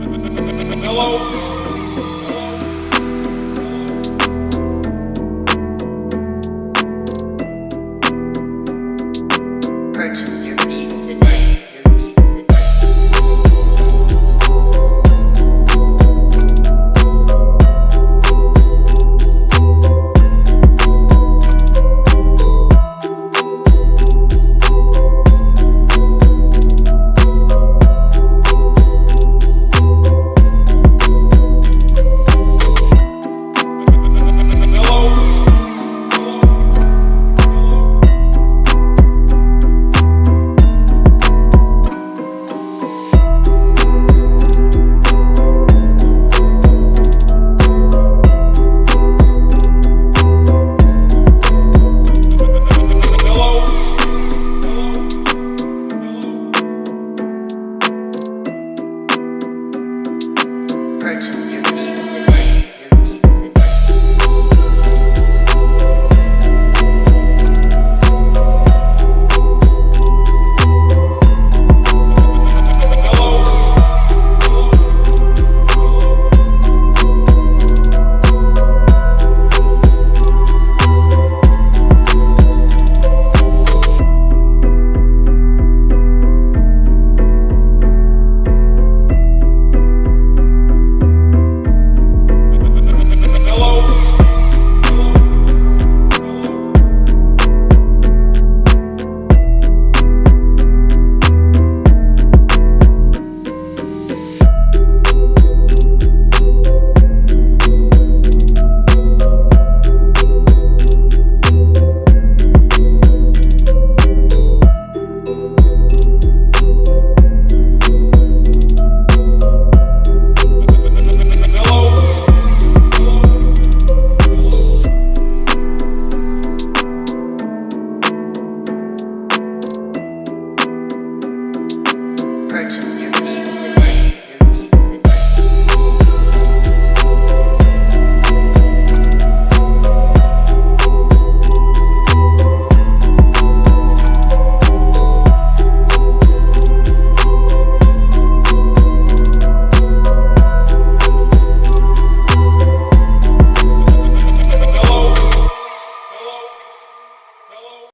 Hello? Purchase your beats today. purchase.